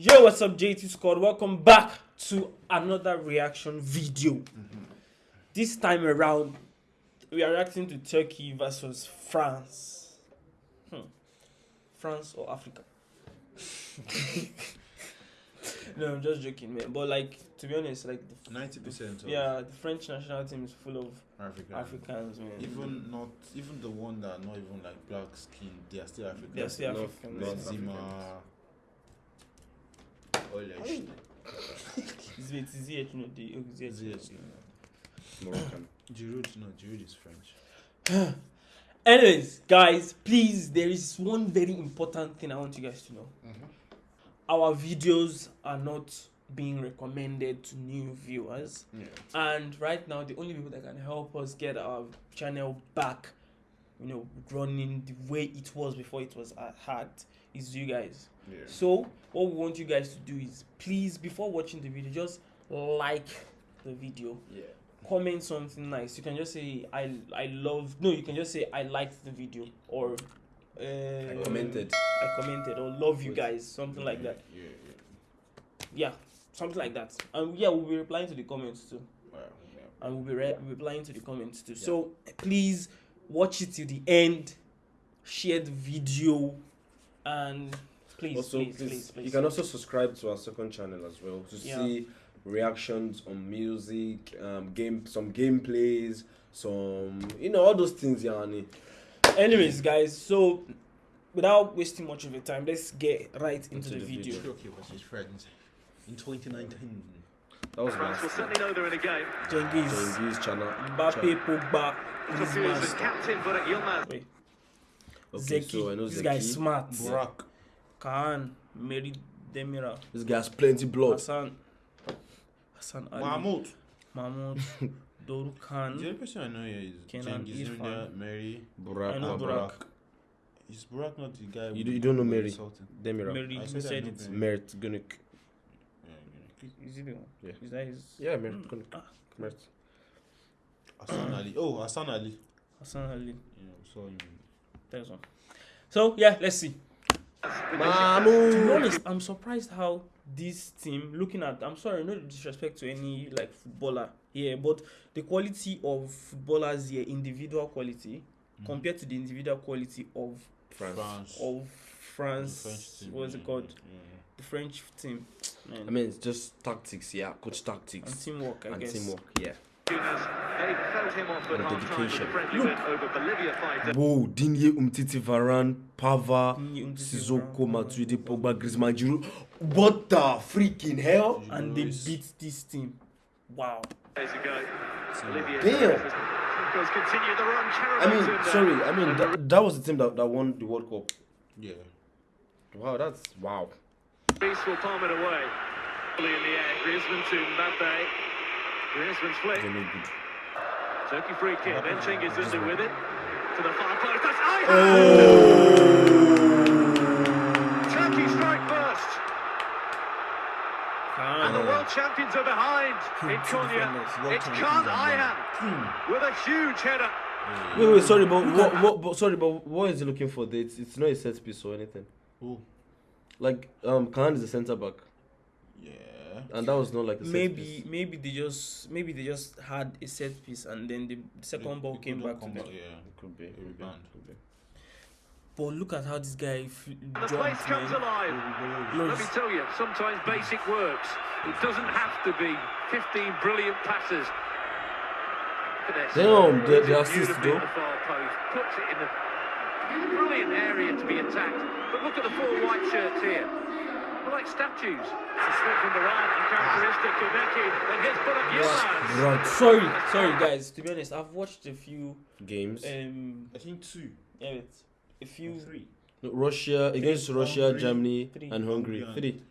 Yo, what's up, JT Squad? Welcome back to another reaction video. This time around, we are reacting to Turkey versus France. Hmm. France or Africa? no, I'm just joking, man. But like, to be honest, like, Ninety percent yeah, the French national team is full of African. Africans, man. Even not even the one that are not even like black skin, they are still African. They're still North- Africans. North Benzema. All that shit. Ziyech, Ziyech, no, the Ziyech. Ziyech, Moroccan. Giroud, no, Giroud is French. Anyways, guys, please, there is one very important thing I want you guys to know. Our videos are not being recommended to new viewers, Yeah. and right now, the only people that can help us get our channel back, you know, running the way it was before it was uh, hacked, is you guys. Yeah. So, what we want you guys to do is please, before watching the video, just like the video Yeah. comment something nice. You can just say I I love no, you can just say I liked the video or uh, I commented. I commented or love you guys, something like that. Yeah, yeah. Yeah, something like that. And yeah, we'll be replying to the comments too. Wow, yeah. And we'll be re- replying to the comments too. So please watch it till the end, share the video, and please, also, please, please, please, please. you can also subscribe to our second channel as well to Yeah. see reactions on music, um, game, some gameplays, some you know all those things, Yani. Anyways, guys, so without wasting much of your time, let's get right into, Into the, the video. video. Turkey versus France in 2019. That was France will last. certainly know they're in a game. Cengiz, Cengiz channel. Mbappe, Pogba, Confused as Griezmann. captain, but Yilmaz. Wait, Okay, Zeki. so I know this Zeki. guy is smart. Burak. Khan, Mary Demira, This guy has plenty blood. Hassan, Hassan Ali, Mahmoud. Mahmoud, Doru The Khan. only person I know here is Kenan Cengiz Irfan. Mary. Burak. I know uh, Burak. Is Burak not the guy? You do- you don't know Mary? Sultan? Demira. Mary, I you said I said it. Mary. Mert Gunik. Is he the one? Yeah. Is that his? Yeah, Mert Mm. Gunik. Ah. Mert. Hassan Ali. Oh, Hassan Ali. Hassan Ali. Yeah, saw him. There's one. So yeah, let's see. To be honest, I'm surprised how this team, looking at, I'm sorry, no disrespect to any like footballer here, but the quality of footballers here, individual quality, mm. compared to the individual quality of France. France. of France, team, what's it called? yeah. The French team, man, I mean, it's just tactics, yeah. Coach and tactics teamwork, I and guess. teamwork, yeah. They felt him off at half time with a dedication. friendly win over Bolivia fighter. Whoa, Digne, Umtiti, Varane, Pavard, Digne, Umtiti, Sissoko, Varane, Matuidi, Pogba. Pogba, Griezmann, Giroud. What the freaking hell? and they beat this team. Wow. Days ago, Bolivia Damn. Goes continue the run. I mean, sorry. I uh, mean, that, that was the team that, that won the World Cup. Yeah. Wow, that's wow. Reece will palm it away. In the air. Griezmann to Mbappe. Griezmann's flick. They're not good. Turkey free kick. Then Cengiz Ünder with it. To the far post. That's Ayhan! Oh! Turkey strike first. And the world champions are behind in Two Konya. defenders, world It's Khan are. Ayhan with a huge header. Wait, wait, sorry, but what, what, but sorry, but what is he looking for? It's, it's not a set piece or anything. Who? Like, um, Khan is a centre back, Yeah. And that was not like a set maybe piece. maybe they just maybe they just had a set piece and then the, the second They- ball they came back to come them. Yeah. It could be. It could be. banned. Could be. But look at how this guy f- The place jumped, comes man. alive. Let me tell you, sometimes basic works. It doesn't have to be 15 brilliant passes. Look at this. Damn, the- Puts the assist, in though. the far post. Puts it in a brilliant area to be attacked. But look at the four white shirts here. They're like statues. It's a slip from Duran, uncharacteristic of Eki. And here's put up Yilmaz. Right. Sorry, sorry guys. To be honest, I've watched a few Games. um I think two. yeah, wait, a few Three. No, Russia against Russia, Hungary, Germany, three. and Hungary. Hungary Three.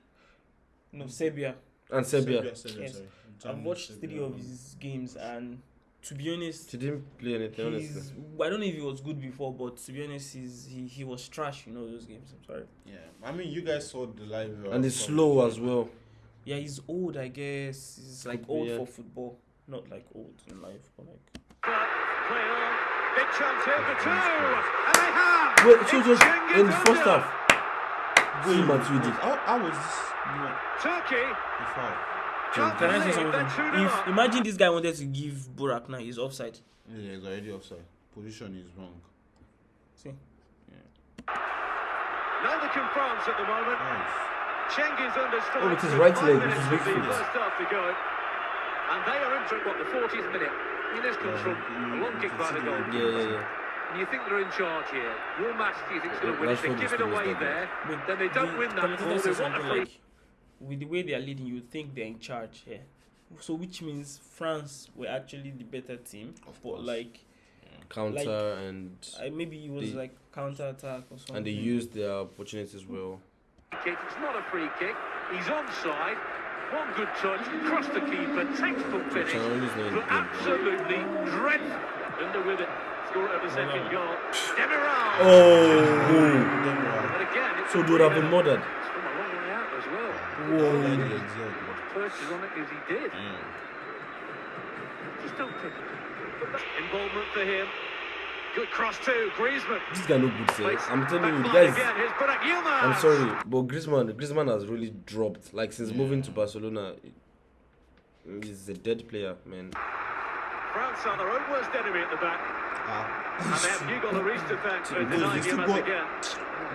no Serbia. And Serbia. Serbia, Yes. sorry. I've watched Serbia, three of and- his games and to be honest, he didn't play anything, he's honestly. I don't know if he was good before, but to be honest, he's he, he was trash. You know those games. I'm sorry. Yeah. I mean, you guys saw the live. uh, And it's coverage. slow as well. Yeah, he's old. I guess he's like Could be, old yeah. for football, not like old in life, but like. But. Big chance here for two. And they have. Wait, so just in the first half. See Matuidi. How, how was this? You know, Turkey the foul? can't Can I say something? If imagine this guy wanted to give Burak now, he's offside. Yeah, it's already offside. Position is wrong. See, Yeah. Neither can France at the moment. Nice. Cheng is under. Oh, it's his right five leg, minutes with his of the big foot. first to. And they are into what the 40th minute. I mean, this comes Yeah, a long kick by the the- goal. Yeah, yeah, yeah. And you think they're in charge here. Your match, do you think is going to Yeah, win? If they Rashford give it is away there, then they don't win that ball. They want a something free. like, with the way they are leading, you think they're in charge here. So which means France were actually the better team, Of but course. like Counter and I maybe it was They- like counter attack or something. and they used their opportunities well. kick. It's not a free kick. He's onside. One good touch, cross the keeper, textbook finish. Chanon's not in the But absolutely dreadful. Under with it. Score of the second goal. Demiral. Oh, But again, it's so they would have been murdered. It's from a long way out as well. Whoa. Exactly. Purchase on it as he did. Yeah. Just don't take it. Involvement for him. Good cross too. Griezmann. This guy no good, sir. I'm telling you, guys. Again. Here's Burak Yilmaz. I'm sorry, but Griezmann, Griezmann has really dropped. Like since moving to Barcelona, he's a dead player, man. France are their own worst enemy at the back. Ah. And they have Hugo Lloris to thank for No, denying it's still as go- again.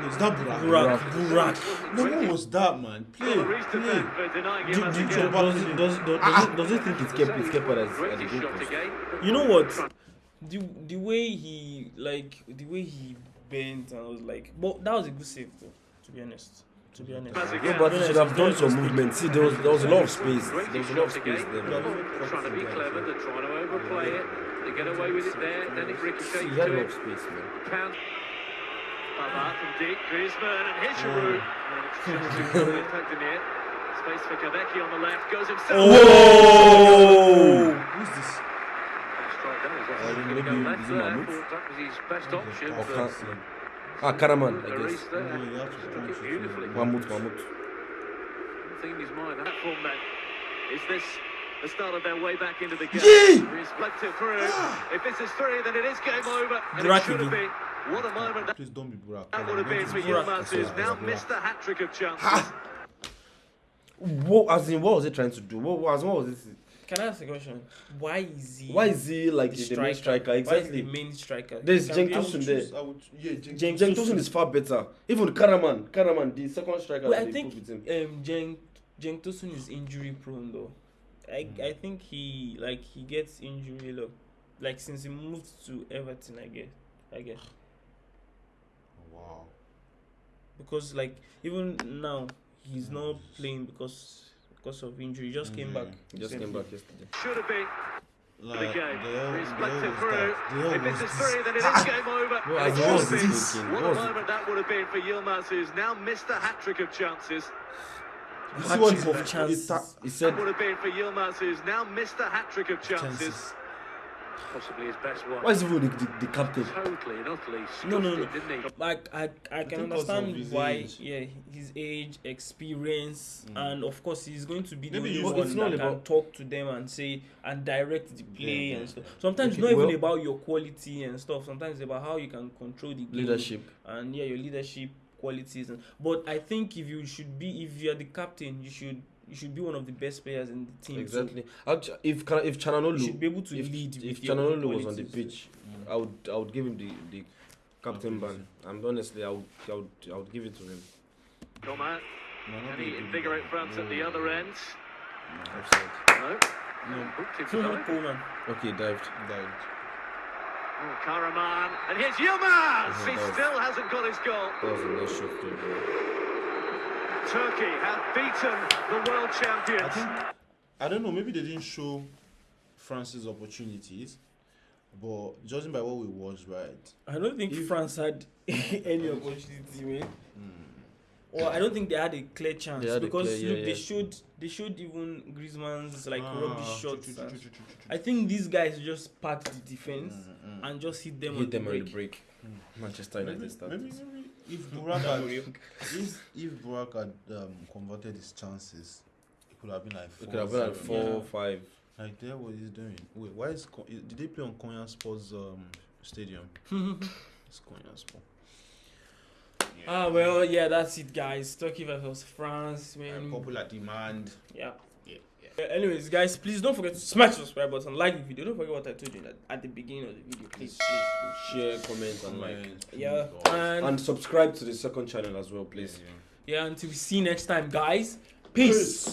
No, it's not Burak. Burak, Burak. No, what was that, man? Play, Lloris to play. thank for denying him Do, do, again. do, does, does, does, does, it, does it think it's kept it's kept at, at the Great post? You know what? The the way he like the way he bent and I was like, but that was a good save though. To be honest, to be honest. As No, but he should have done some movement. See, there was there was a lot of space. There was a lot of shot space there. They're trying to be clever, they're trying to overplay it. They get away with it there, then it ricochets he had a to lot it. of space, man. From deep, Griezmann and here's Giroud. it. Space for Kahveci on the left, goes himself. Oh! Who's this? Straight down, he's Uh, obviously maybe gonna go left is it there. Mahmoud? Thought That was his best option. Oh, but Okan- Ah, Karaman, I guess. there. No, you have to Took try it to beautifully. find Mahmoud, Mahmoud. One thing in his that form. Is this the start of their way back into the game? Yee! Reflected through. if this is three, then it is game over. And Burak it should have been. What a moment that, Please don't be Burak. that would have been for Burak. Yilmaz, who's now missed the hat trick of chances. Ha! What, as in, what was he trying to do? What, what, what was this? Can I ask a question? Why is he? Why is he like the the, the main striker? Why is he Exactly. the main striker? There's Can Cenk we- I Tosun there. I would, yeah, Cenk Cenk Cenk Tosun. Tosun is far better. Even Karaman, Karaman, the second striker Well, I they think with him. um Cenk Cenk Tosun is injury prone though. I I think he like he gets injury a lot. Like since he moved to Everton, I guess. I guess Wow. because like even now he's not playing because because of injury. He just came Mm. back. He just came back yesterday. Should have been Like, the game. the hell- the Reflected hell through. The If this was is three, then it is game over. Well, And I it was should have been. thinking, What what a was it? moment that would have been for Yilmaz, who's now missed a hat trick of chances. You Hat-trick he- of he chances. ta- He said, would have been for Yilmaz, who's now missed a hat trick of chances. chances. Possibly his best one. why is he even the, the, the captain? Totally and utterly No, no, scuffed no. it, didn't he? Like I, I can think because of understand why. age. Yeah, his age, experience, mm. and of course he's going to be the Maybe only one But it's not that can talk to them and say and direct the play Yeah, and yeah. stuff. Sometimes Okay, it's not well- even about your quality and stuff. Sometimes it's about how you can control the game Leadership. and yeah, your leadership qualities. And, but I think if you should be, if you're the captain, you should you should be one of the best players in the team. Exactly. Actu- if Kana- if you Çalhanoğlu, should be able to if, lead. if with your own Çalhanoğlu was on the qualities. pitch, I would I would give him the, the captain ban. And honestly, I would, I would I would give it to him. Come out. No, Can he invigorate one. France at the other end? Offside. No. No. Booked him Coleman, tonight. Coleman. Okay, dived. Died. Oh, Karaman. And here's Yilmaz. Oh, He that still hasn't got his goal. That was a nice shot. Too. Turkey have beaten the world I champions. think I don't know. Maybe they didn't show France's opportunities, but judging by what we watched, right? I don't think If- France had any opportunity, man. Or I don't think they had a clear chance They because clear- yeah, look, yeah. they showed they showed even Griezmann's like Ah, rubbish true, shots. true, true, true. I think these guys just packed the defense Mm, mm. And just hit them Hit on them the on break. break. Manchester Maybe, United started. maybe, maybe if Burak had, if if Burak had um, converted his chances, it could have been like four. It could have been like seven. four, Yeah. five. Like there, what he's doing. Wait, why is did they play on Konya Sports um, Stadium? it's Konya Sport. Ah well, yeah, that's it, guys. Turkey versus France, And popular demand. Yeah. Yeah, yeah. Uh, anyways, guys, please don't forget to smash the subscribe button, like the video. Don't forget what I told you at, at the beginning of the video. Please, please, Share, comment, and like. Yeah. And, And subscribe to the second channel as well, please. yeah, until we see you next time, guys. Peace.